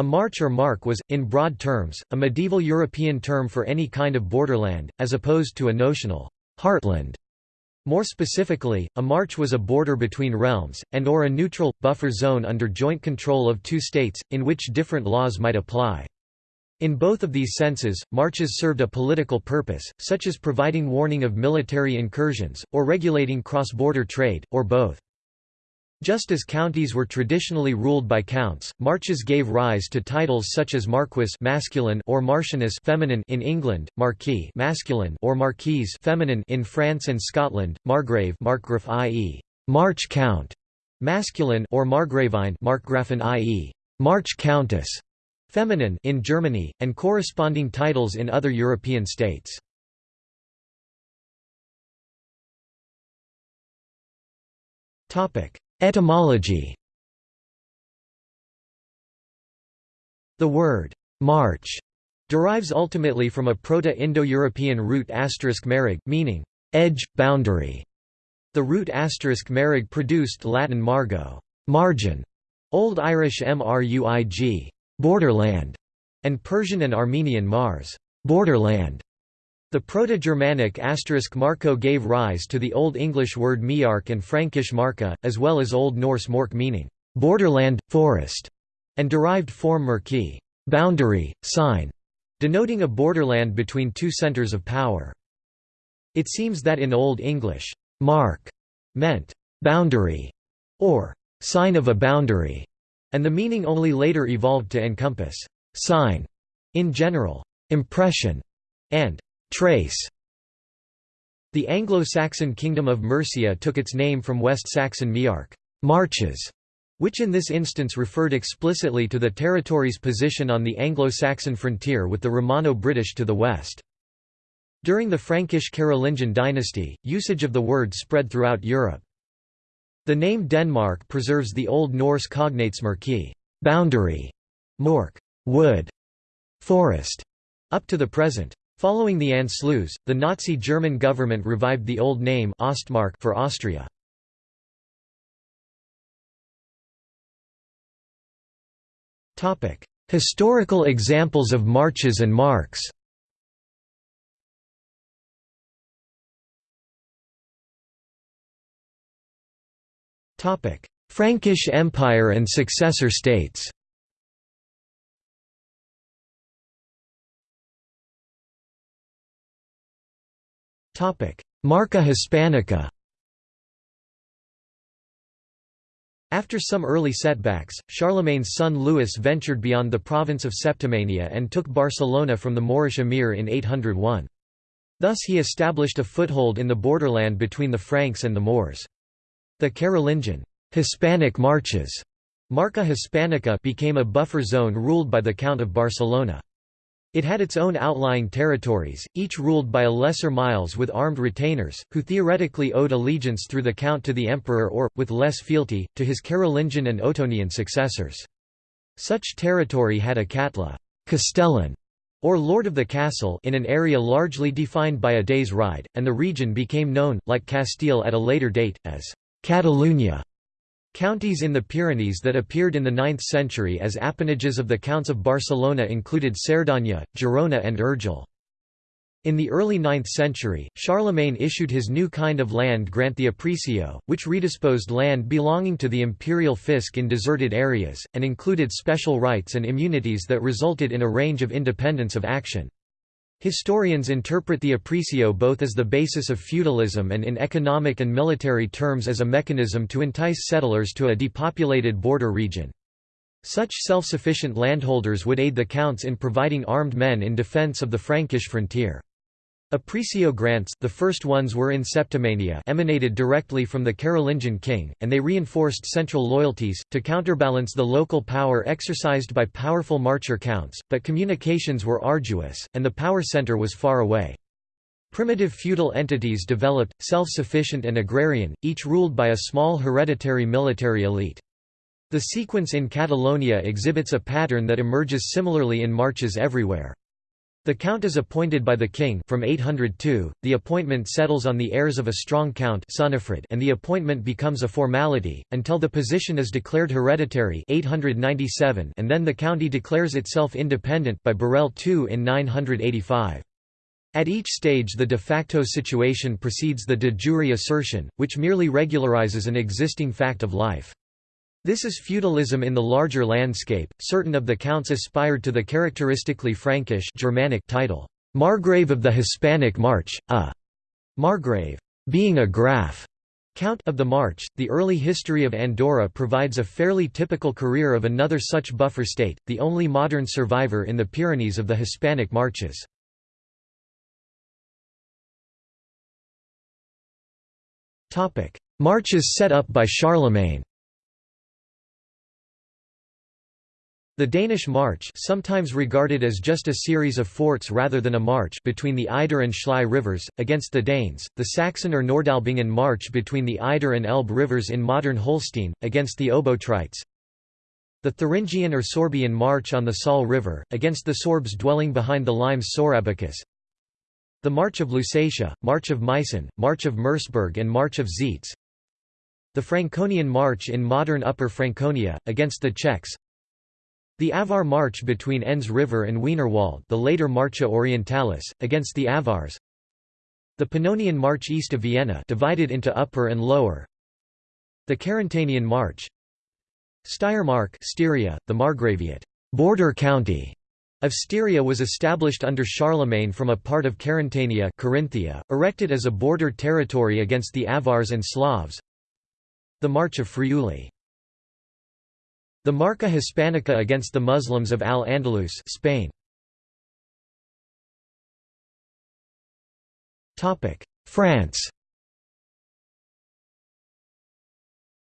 A march or mark was, in broad terms, a medieval European term for any kind of borderland, as opposed to a notional heartland. More specifically, a march was a border between realms, and or a neutral, buffer zone under joint control of two states, in which different laws might apply. In both of these senses, marches served a political purpose, such as providing warning of military incursions, or regulating cross-border trade, or both. Just as counties were traditionally ruled by counts, marches gave rise to titles such as marquis masculine or marchioness feminine in England, marquis masculine or marquise feminine in France and Scotland, margrave markgraf i.e. march count masculine or margravine markgrafin i.e. march countess feminine in Germany, and corresponding titles in other European states. Topic Etymology The word «march» derives ultimately from a Proto-Indo-European root asterisk *merig, meaning «edge, boundary». The root asterisk *merig produced Latin margo margin", Old Irish mruig borderland", and Persian and Armenian mars borderland". The Proto-Germanic asterisk marco gave rise to the Old English word miark and Frankish marka, as well as Old Norse mork meaning borderland, forest, and derived form merki boundary, sign, denoting a borderland between two centers of power. It seems that in Old English, mark meant boundary or sign of a boundary, and the meaning only later evolved to encompass sign in general, impression, and Trace The Anglo-Saxon kingdom of Mercia took its name from West Saxon miark marches", which in this instance referred explicitly to the territory's position on the Anglo-Saxon frontier with the Romano-British to the west. During the Frankish Carolingian dynasty, usage of the word spread throughout Europe. The name Denmark preserves the Old Norse cognates merki boundary", mork wood", forest", up to the present. Following the Anschluss, the Nazi German government revived the old name Ostmark for Austria. Historical examples of marches and marks Frankish Empire and successor states Marca Hispanica After some early setbacks, Charlemagne's son Louis ventured beyond the province of Septimania and took Barcelona from the Moorish emir in 801. Thus he established a foothold in the borderland between the Franks and the Moors. The Carolingian Hispanic marches Marca Hispanica became a buffer zone ruled by the Count of Barcelona. It had its own outlying territories, each ruled by a lesser miles with armed retainers, who theoretically owed allegiance through the count to the emperor or, with less fealty, to his Carolingian and Ottonian successors. Such territory had a catla castellan, or lord of the castle in an area largely defined by a day's ride, and the region became known, like Castile at a later date, as Catalunya. Counties in the Pyrenees that appeared in the 9th century as appanages of the Counts of Barcelona included Cerdanya, Girona and Urgell. In the early 9th century, Charlemagne issued his new kind of land grant the aprisio, which redisposed land belonging to the imperial fisc in deserted areas, and included special rights and immunities that resulted in a range of independence of action. Historians interpret the aprisio both as the basis of feudalism and in economic and military terms as a mechanism to entice settlers to a depopulated border region. Such self-sufficient landholders would aid the counts in providing armed men in defence of the Frankish frontier. Aprisio grants the first ones were in Septimania emanated directly from the Carolingian king, and they reinforced central loyalties, to counterbalance the local power exercised by powerful marcher counts, but communications were arduous, and the power centre was far away. Primitive feudal entities developed, self-sufficient and agrarian, each ruled by a small hereditary military elite. The sequence in Catalonia exhibits a pattern that emerges similarly in marches everywhere. The count is appointed by the king from 802. The appointment settles on the heirs of a strong count and the appointment becomes a formality until the position is declared hereditary 897 and then the county declares itself independent by Borrell II in 985. At each stage the de facto situation precedes the de jure assertion, which merely regularizes an existing fact of life. This is feudalism in the larger landscape. Certain of the counts aspired to the characteristically Frankish Germanic title, Margrave of the Hispanic March, a Margrave, being a Graf. Count of the March, the early history of Andorra provides a fairly typical career of another such buffer state, the only modern survivor in the Pyrenees of the Hispanic Marches. Marches set up by Charlemagne The Danish March sometimes regarded as just a series of forts rather than a march between the Eider and Schlei rivers, against the Danes, the Saxon or Nordalbingen March between the Eider and Elbe rivers in modern Holstein, against the Obotrites, the Thuringian or Sorbian March on the Saale River, against the Sorbs dwelling behind the limes Sorabicus, the March of Lusatia, March of Meissen, March of Merseburg and March of Zeitz, the Franconian March in modern Upper Franconia, against the Czechs the Avar March between Enns River and Wienerwald the later Marcha Orientalis, against the Avars. The Pannonian March east of Vienna divided into Upper and Lower. The Carantanian March. Steiermark Styria, the Margraviate border county of Styria was established under Charlemagne from a part of Carantania Carinthia, erected as a border territory against the Avars and Slavs. The March of Friuli the Marca Hispanica against the Muslims of Al-Andalus Spain. France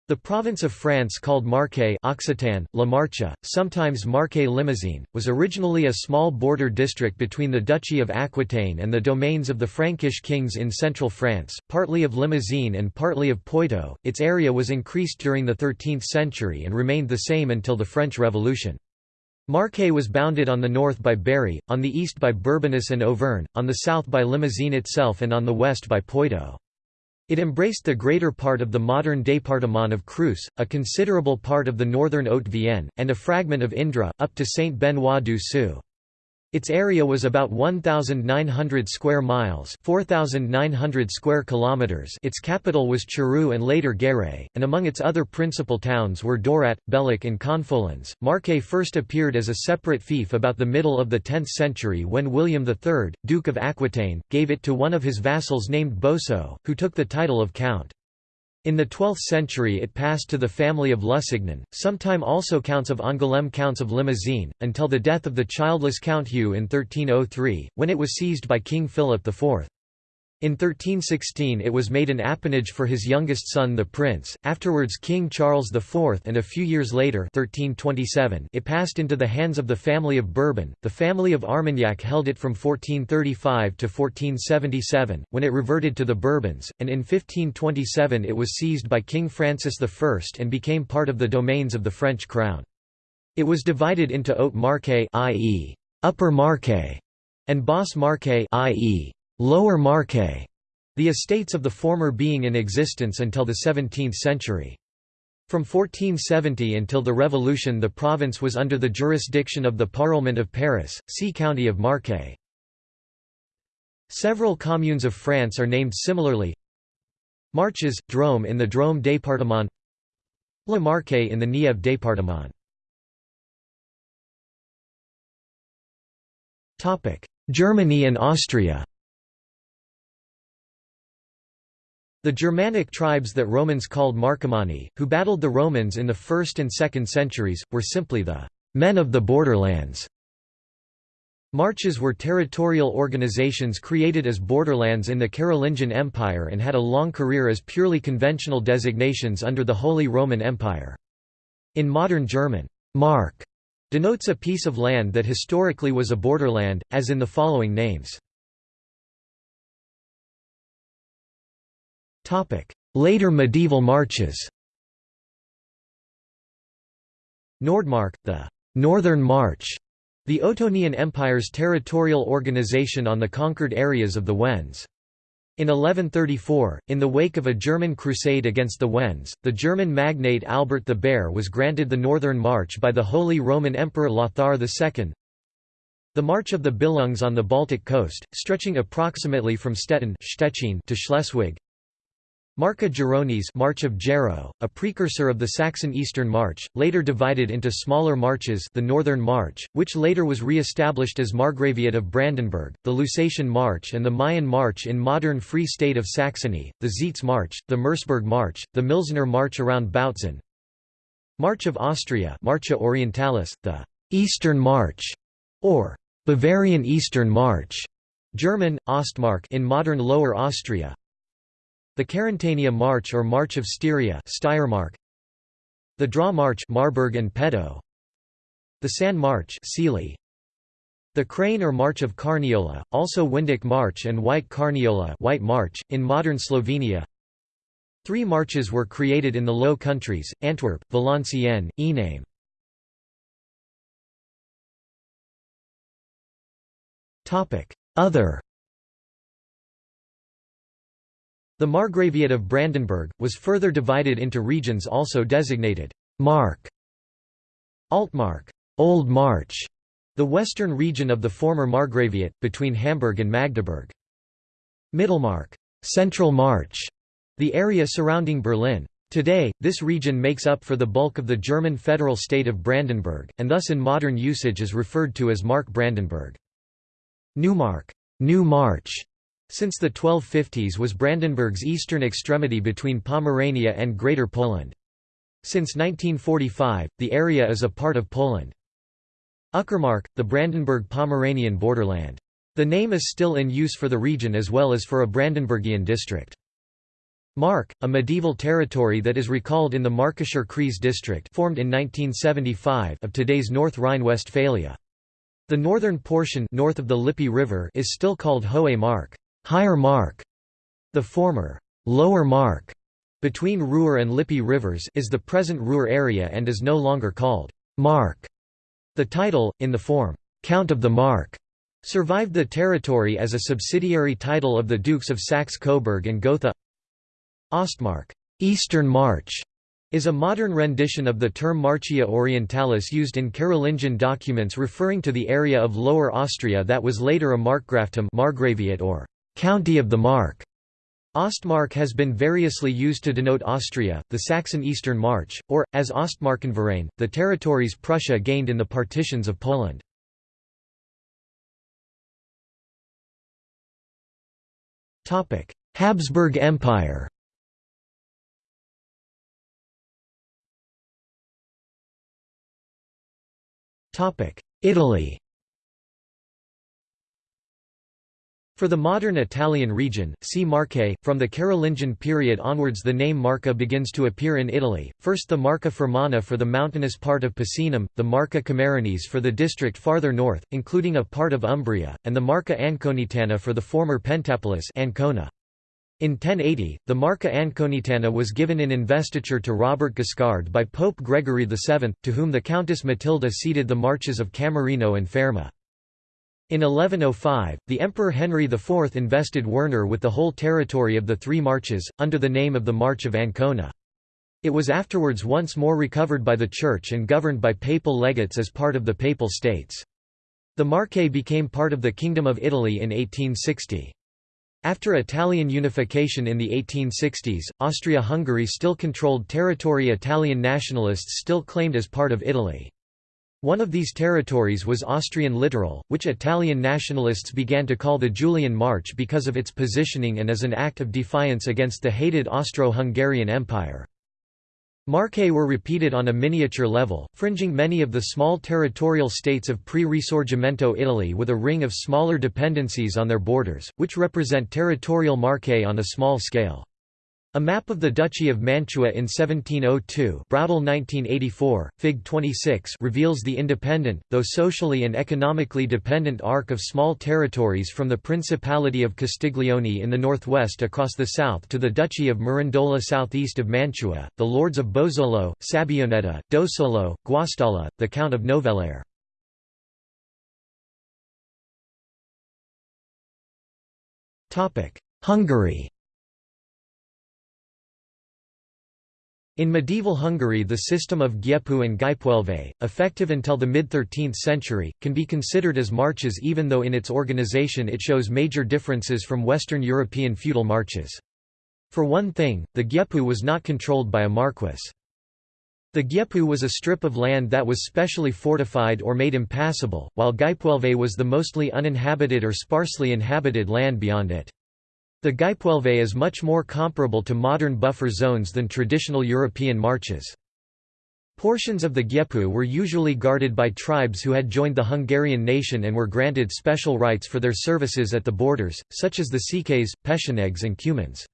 The province of France called Marche Occitan, La Marche, sometimes Marche Limousine, was originally a small border district between the Duchy of Aquitaine and the domains of the Frankish kings in central France, partly of Limousin and partly of Poitou. Its area was increased during the 13th century and remained the same until the French Revolution. Marche was bounded on the north by Berry, on the east by Bourbonnais and Auvergne, on the south by Limousin itself and on the west by Poitou. It embraced the greater part of the modern département of Creuse, a considerable part of the northern Haute-Vienne, and a fragment of Indre, up to Saint-Benoît-du-Sault. Its area was about 1900 square miles, 4900 square kilometers. Its capital was Charroux and later Guéret, and among its other principal towns were Dorat, Bellac and Confolens. Marche first appeared as a separate fief about the middle of the 10th century when William III, Duke of Aquitaine, gave it to one of his vassals named Boso, who took the title of count. In the 12th century it passed to the family of Lusignan, sometime also counts of Angoulême counts of Limousin, until the death of the childless Count Hugh in 1303, when it was seized by King Philip IV. In 1316 it was made an appanage for his youngest son the prince, afterwards King Charles IV and a few years later 1327 it passed into the hands of the family of Bourbon. The family of Armagnac held it from 1435 to 1477, when it reverted to the Bourbons, and in 1527 it was seized by King Francis I and became part of the domains of the French crown. It was divided into Haute Marche i.e. Upper Marche and Basse Marche i.e. Lower Marche, the estates of the former being in existence until the 17th century. From 1470 until the Revolution the province was under the jurisdiction of the Parlement of Paris, see County of Marche. Several communes of France are named similarly Marches, Drôme in the Drôme département La Marche in the Nièvre département Germany and Austria The Germanic tribes that Romans called Marcomanni, who battled the Romans in the 1st and 2nd centuries, were simply the «men of the borderlands». Marches were territorial organizations created as borderlands in the Carolingian Empire and had a long career as purely conventional designations under the Holy Roman Empire. In modern German, «mark» denotes a piece of land that historically was a borderland, as in the following names. Later medieval marches Nordmark, the «Northern March», The Ottonian Empire's territorial organization on the conquered areas of the Wends. In 1134, in the wake of a German crusade against the Wends, the German magnate Albert the Bear was granted the northern march by the Holy Roman Emperor Lothar II. The March of the Billungs on the Baltic coast, stretching approximately from Stettin to Schleswig, Marca Geronis March of Gero, a precursor of the Saxon Eastern March, later divided into smaller marches the Northern March, which later was re-established as Margraviate of Brandenburg, the Lusatian March and the Mayen March in modern Free State of Saxony, the Zeitz March, the Merseburg March, the Milzener March around Bautzen, March of Austria Marcha Orientalis, the Eastern March, or Bavarian Eastern March, German, Ostmark in modern Lower Austria, the Carantania March or March of Styria Steiermark, the Draw March Marburg and Pedo, the San March Sealy, the Crane or March of Carniola, also Windic March and White Carniola White March, in modern Slovenia. Three marches were created in the Low Countries, Antwerp, Valenciennes, Ename. Other The Margraviate of Brandenburg, was further divided into regions also designated Mark, Altmark, Old March, the western region of the former Margraviate, between Hamburg and Magdeburg. Mittelmark, Central March, the area surrounding Berlin. Today, this region makes up for the bulk of the German federal state of Brandenburg, and thus in modern usage is referred to as Mark Brandenburg. Neumark, New March, since the 1250s was Brandenburg's eastern extremity between Pomerania and Greater Poland. Since 1945, the area is a part of Poland. Uckermark, the Brandenburg-Pomeranian borderland. The name is still in use for the region as well as for a Brandenburgian district. Mark, a medieval territory that is recalled in the Markischer Kreis district formed in 1975 of today's North Rhine-Westphalia. The northern portion north of the Lippe River is still called Hohe Mark higher mark. The former lower mark between Ruhr and Lippe rivers is the present Ruhr area and is no longer called mark. The title, in the form Count of the Mark, survived the territory as a subsidiary title of the Dukes of Saxe-Coburg and Gotha. Ostmark, Eastern March, is a modern rendition of the term Marchia Orientalis used in Carolingian documents referring to the area of Lower Austria that was later a Markgraftum Margraviate or County of the Mark. Ostmark has been variously used to denote Austria, the Saxon Eastern March, or, as Ostmarkenverein, the territories Prussia gained in the partitions of Poland. Habsburg Empire Italy For the modern Italian region, see Marche. From the Carolingian period onwards the name Marca begins to appear in Italy, first the Marca Fermana for the mountainous part of Picenum, the Marca Camerinese for the district farther north, including a part of Umbria, and the Marca Anconitana for the former Pentapolis Ancona. In 1080, the Marca Anconitana was given in investiture to Robert Guiscard by Pope Gregory VII, to whom the Countess Matilda ceded the marches of Camerino and Fermo. In 1105, the Emperor Henry IV invested Werner with the whole territory of the Three Marches, under the name of the March of Ancona. It was afterwards once more recovered by the Church and governed by papal legates as part of the Papal States. The Marche became part of the Kingdom of Italy in 1860. After Italian unification in the 1860s, Austria-Hungary still controlled territory Italian nationalists still claimed as part of Italy. One of these territories was Austrian littoral, which Italian nationalists began to call the Julian March because of its positioning and as an act of defiance against the hated Austro-Hungarian Empire. Marche were repeated on a miniature level, fringing many of the small territorial states of pre-Risorgimento Italy with a ring of smaller dependencies on their borders, which represent territorial Marche on a small scale. A map of the Duchy of Mantua in 1702 1984, Fig 26 reveals the independent, though socially and economically dependent arc of small territories from the Principality of Castiglione in the northwest across the south to the Duchy of Mirandola southeast of Mantua, the Lords of Bozzolo, Sabbioneta, Dosolo, Guastalla, the Count of Novellara. Hungary In medieval Hungary the system of Gyepu and Gyepűelve, effective until the mid-13th century, can be considered as marches even though in its organization it shows major differences from Western European feudal marches. For one thing, the Gyepu was not controlled by a marquess. The Gyepu was a strip of land that was specially fortified or made impassable, while Gyepűelve was the mostly uninhabited or sparsely inhabited land beyond it. The Gyepűelve is much more comparable to modern buffer zones than traditional European marches. Portions of the Gyepu were usually guarded by tribes who had joined the Hungarian nation and were granted special rights for their services at the borders, such as the Székelys, Pechenegs and Cumans.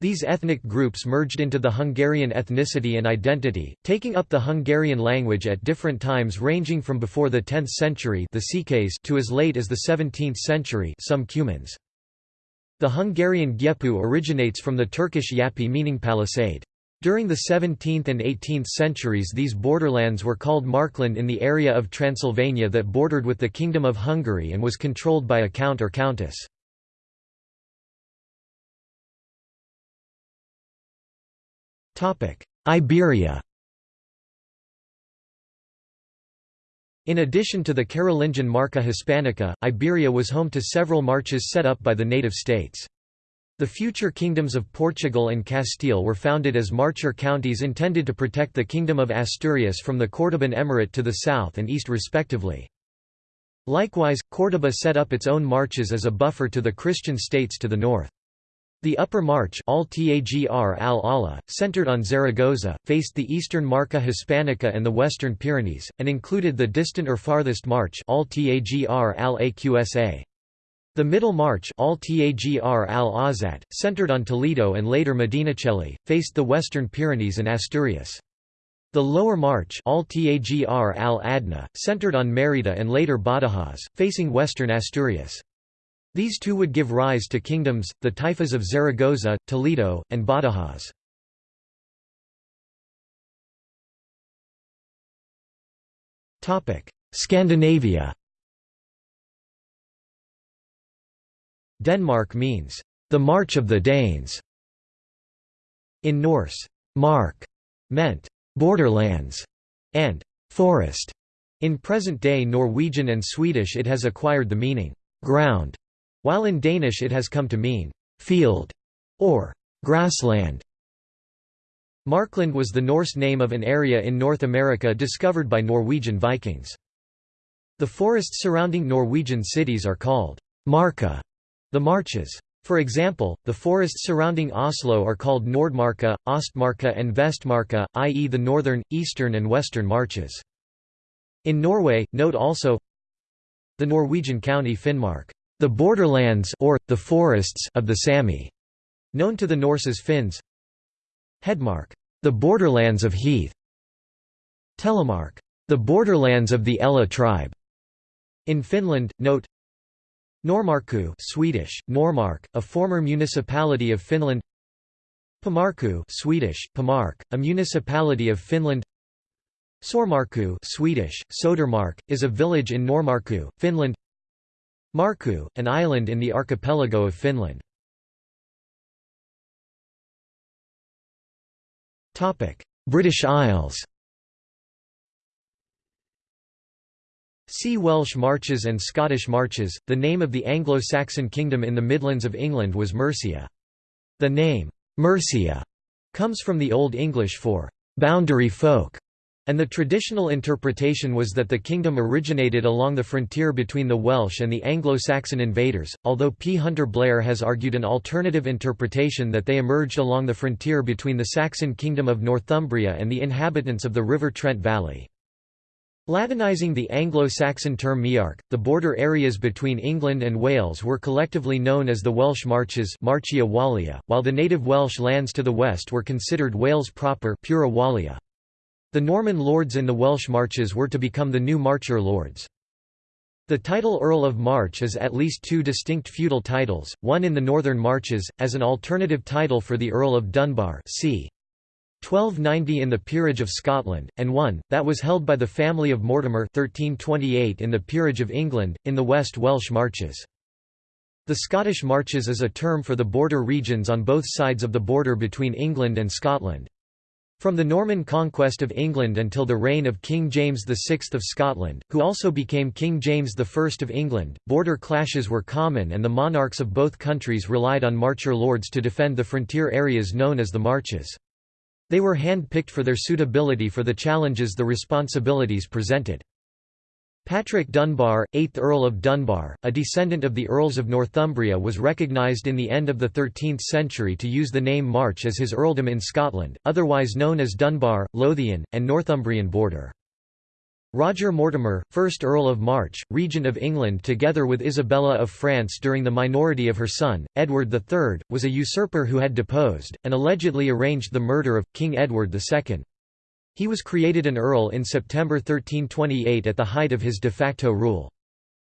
These ethnic groups merged into the Hungarian ethnicity and identity, taking up the Hungarian language at different times ranging from before the 10th century the Székelys to as late as the 17th century some Cumans. The Hungarian Gyepu originates from the Turkish yapi meaning palisade. During the 17th and 18th centuries these borderlands were called Markland in the area of Transylvania that bordered with the Kingdom of Hungary and was controlled by a count or countess. Iberia In addition to the Carolingian Marca Hispanica, Iberia was home to several marches set up by the native states. The future kingdoms of Portugal and Castile were founded as marcher counties intended to protect the Kingdom of Asturias from the Cordoban Emirate to the south and east respectively. Likewise, Córdoba set up its own marches as a buffer to the Christian states to the north. The Upper March al centered on Zaragoza, faced the eastern Marca Hispanica and the western Pyrenees, and included the distant or farthest March al The Middle March al centered on Toledo and later Medinaceli, faced the western Pyrenees and Asturias. The Lower March al centered on Mérida and later Badajoz, facing western Asturias. These two would give rise to kingdoms, the taifas of Zaragoza, Toledo, and Badajoz. Scandinavia Denmark means, "...the march of the Danes". In Norse, mark meant, "...borderlands", and "...forest". In present-day Norwegian and Swedish it has acquired the meaning, "...ground", while in Danish it has come to mean «field» or «grassland». Markland was the Norse name of an area in North America discovered by Norwegian Vikings. The forests surrounding Norwegian cities are called «marka», the marches. For example, the forests surrounding Oslo are called Nordmarka, Ostmarka and Vestmarka, i.e. the northern, eastern and western marches. In Norway, note also the Norwegian county Finnmark the borderlands or, the forests of the Sami, known to the Norse as Finns. Hedmark, the borderlands of Heath. Telemark, the borderlands of the Ella tribe. In Finland, note Noormarkku Swedish, Norrmark, a former municipality of Finland. Pomarkku Swedish, Pamark, a municipality of Finland. Sormarku Swedish, Sodermark, is a village in Noormarkku, Finland Markku, an island in the archipelago of Finland. British Isles See Welsh Marches and Scottish Marches. The name of the Anglo-Saxon kingdom in the Midlands of England was Mercia. The name, Mercia, comes from the Old English for boundary folk, and the traditional interpretation was that the kingdom originated along the frontier between the Welsh and the Anglo-Saxon invaders, although P. Hunter Blair has argued an alternative interpretation that they emerged along the frontier between the Saxon kingdom of Northumbria and the inhabitants of the River Trent Valley. Latinizing the Anglo-Saxon term Mearc, the border areas between England and Wales were collectively known as the Welsh Marches Marchia Wallia, while the native Welsh lands to the west were considered Wales proper Pura Wallia. The Norman lords in the Welsh marches were to become the new Marcher lords. The title Earl of March is at least two distinct feudal titles, one in the Northern Marches, as an alternative title for the Earl of Dunbar c. 1290 in the Peerage of Scotland, and one, that was held by the family of Mortimer 1328 in the Peerage of England, in the West Welsh Marches. The Scottish Marches is a term for the border regions on both sides of the border between England and Scotland. From the Norman conquest of England until the reign of King James VI of Scotland, who also became King James I of England, border clashes were common and the monarchs of both countries relied on marcher lords to defend the frontier areas known as the Marches. They were hand-picked for their suitability for the challenges the responsibilities presented. Patrick Dunbar, 8th Earl of Dunbar, a descendant of the Earls of Northumbria was recognised in the end of the 13th century to use the name March as his earldom in Scotland, otherwise known as Dunbar, Lothian, and Northumbrian border. Roger Mortimer, 1st Earl of March, Regent of England together with Isabella of France during the minority of her son, Edward III, was a usurper who had deposed, and allegedly arranged the murder of, King Edward II. He was created an earl in September 1328 at the height of his de facto rule.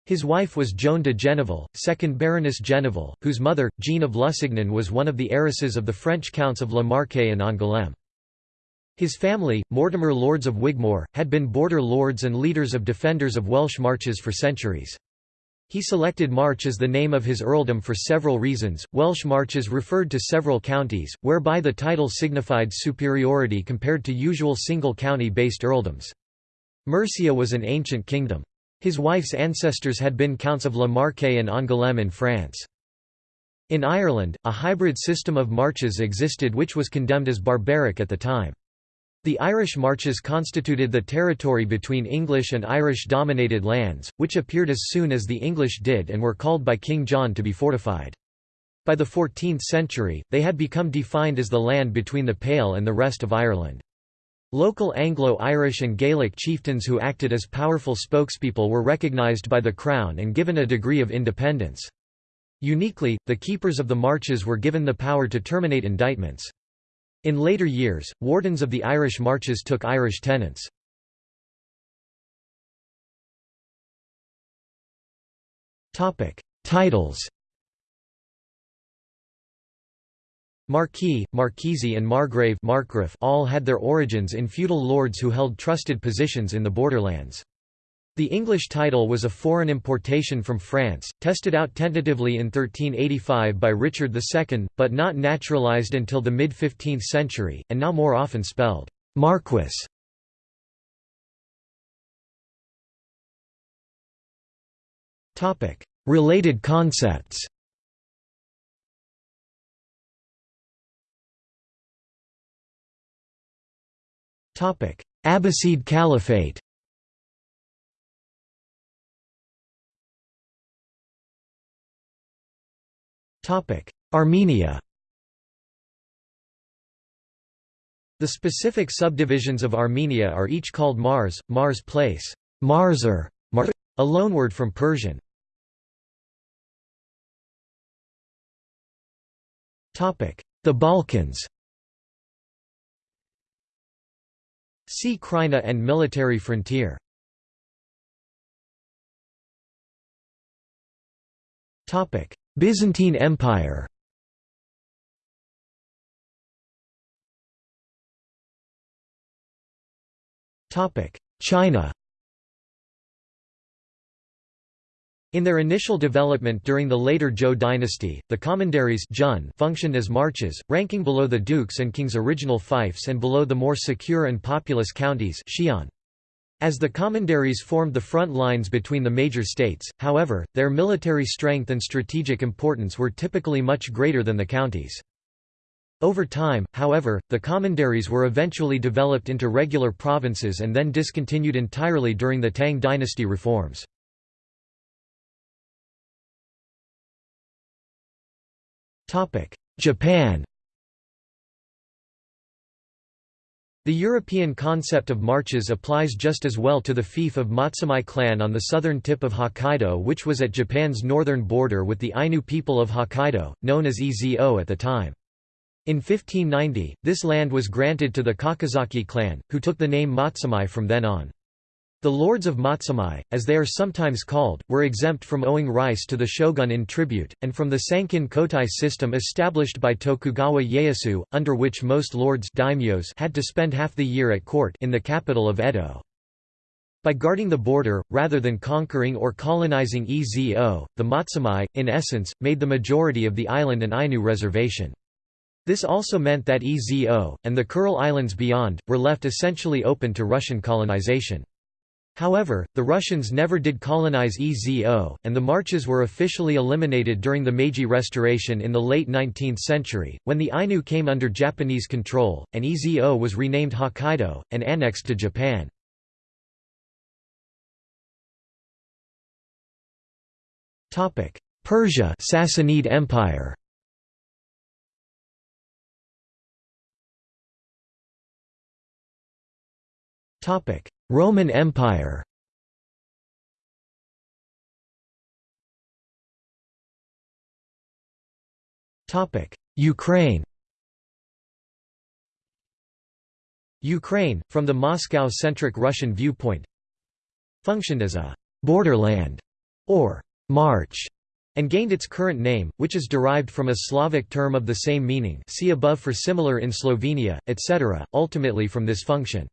His wife was Joan de Geneville, 2nd Baroness Geneville, whose mother, Jean of Lusignan was one of the heiresses of the French counts of La Marque and Angoulême. His family, Mortimer Lords of Wigmore, had been border lords and leaders of defenders of Welsh marches for centuries. He selected March as the name of his earldom for several reasons. Welsh marches referred to several counties, whereby the title signified superiority compared to usual single county based earldoms. Mercia was an ancient kingdom. His wife's ancestors had been counts of La Marque and Angoulême in France. In Ireland, a hybrid system of marches existed which was condemned as barbaric at the time. The Irish Marches constituted the territory between English and Irish-dominated lands, which appeared as soon as the English did and were called by King John to be fortified. By the 14th century, they had become defined as the land between the Pale and the rest of Ireland. Local Anglo-Irish and Gaelic chieftains who acted as powerful spokespeople were recognised by the Crown and given a degree of independence. Uniquely, the keepers of the marches were given the power to terminate indictments. In later years, wardens of the Irish marches took Irish tenants. Titles Marquis, Marquise and Margrave all had their origins in feudal lords who held trusted positions in the borderlands. The English title was a foreign importation from France, tested out tentatively in 1385 by Richard II, but not naturalised until the mid-15th century, and now more often spelled «marquis». Related concepts. Abbasid Caliphate Armenia The specific subdivisions of Armenia are each called Mars, Mars place, Marser, Mar a loanword from Persian. Topic: The Balkans See Krajina and military frontier Byzantine Empire China In their initial development during the later Zhou dynasty, the commanderies functioned as marches, ranking below the dukes and kings' original fiefs and below the more secure and populous counties xian. As the commanderies formed the front lines between the major states, however, their military strength and strategic importance were typically much greater than the counties. Over time, however, the commanderies were eventually developed into regular provinces and then discontinued entirely during the Tang dynasty reforms. Japan The European concept of marches applies just as well to the fief of Matsumae clan on the southern tip of Hokkaido which was at Japan's northern border with the Ainu people of Hokkaido, known as Ezo at the time. In 1590, this land was granted to the Kakizaki clan, who took the name Matsumae from then on. The lords of Matsumae, as they are sometimes called, were exempt from owing rice to the shogun in tribute, and from the Sankin Kotai system established by Tokugawa Ieyasu, under which most lords daimyos had to spend half the year at court in the capital of Edo. By guarding the border, rather than conquering or colonizing Ezo, the Matsumae, in essence, made the majority of the island an Ainu reservation. This also meant that Ezo, and the Kuril Islands beyond, were left essentially open to Russian colonization. However, the Russians never did colonize Ezo, and the marches were officially eliminated during the Meiji Restoration in the late 19th century, when the Ainu came under Japanese control, and Ezo was renamed Hokkaido, and annexed to Japan. Persia Sassanid Empire. Topic: Roman Empire. Ukraine. Ukraine, from the Moscow-centric Russian viewpoint, functioned as a «borderland» or March, and gained its current name, which is derived from a Slavic term of the same meaning see above for similar in Slovenia, etc., ultimately from this function.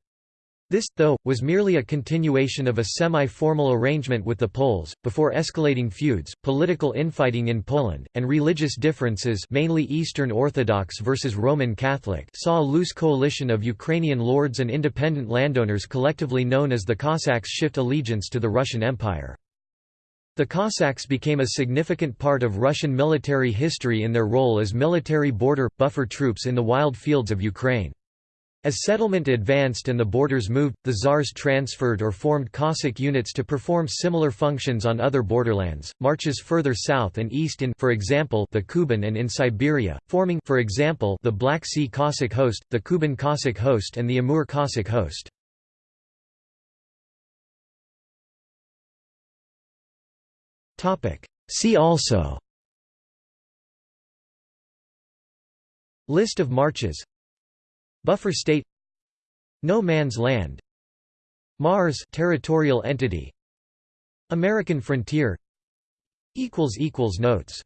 This, though, was merely a continuation of a semi-formal arrangement with the Poles, before escalating feuds, political infighting in Poland, and religious differences mainly Eastern Orthodox versus Roman Catholic saw a loose coalition of Ukrainian lords and independent landowners collectively known as the Cossacks shift allegiance to the Russian Empire. The Cossacks became a significant part of Russian military history in their role as military border, buffer troops in the wild fields of Ukraine. As settlement advanced and the borders moved, the Tsars transferred or formed Cossack units to perform similar functions on other borderlands, marches further south and east in for example, the Kuban and in Siberia, forming for example, the Black Sea Cossack host, the Kuban Cossack host and the Amur Cossack host. See also List of marches Buffer state No Man's Land Mars territorial entity American frontier equals equals Notes